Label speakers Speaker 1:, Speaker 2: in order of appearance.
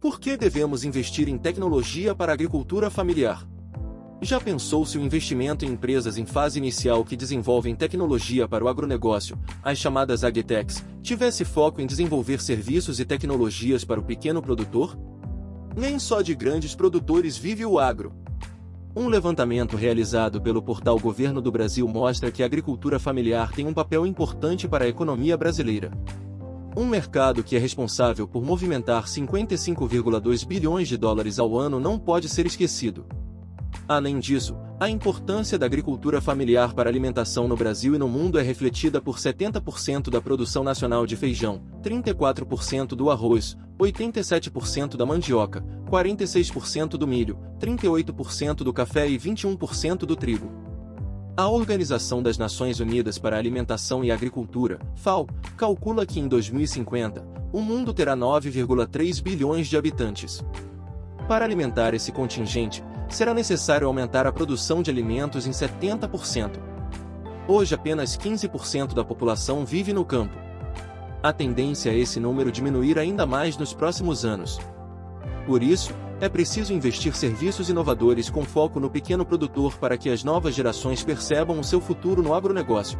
Speaker 1: Por que devemos investir em tecnologia para a agricultura familiar? Já pensou se o investimento em empresas em fase inicial que desenvolvem tecnologia para o agronegócio, as chamadas agtechs, tivesse foco em desenvolver serviços e tecnologias para o pequeno produtor? Nem só de grandes produtores vive o agro. Um levantamento realizado pelo portal Governo do Brasil mostra que a agricultura familiar tem um papel importante para a economia brasileira. Um mercado que é responsável por movimentar 55,2 bilhões de dólares ao ano não pode ser esquecido. Além disso, a importância da agricultura familiar para alimentação no Brasil e no mundo é refletida por 70% da produção nacional de feijão, 34% do arroz, 87% da mandioca, 46% do milho, 38% do café e 21% do trigo. A Organização das Nações Unidas para a Alimentação e Agricultura, FAO, calcula que em 2050, o mundo terá 9,3 bilhões de habitantes. Para alimentar esse contingente, será necessário aumentar a produção de alimentos em 70%. Hoje apenas 15% da população vive no campo. A tendência é esse número diminuir ainda mais nos próximos anos. Por isso, é preciso investir serviços inovadores com foco no pequeno produtor para que as novas gerações percebam o seu futuro no agronegócio.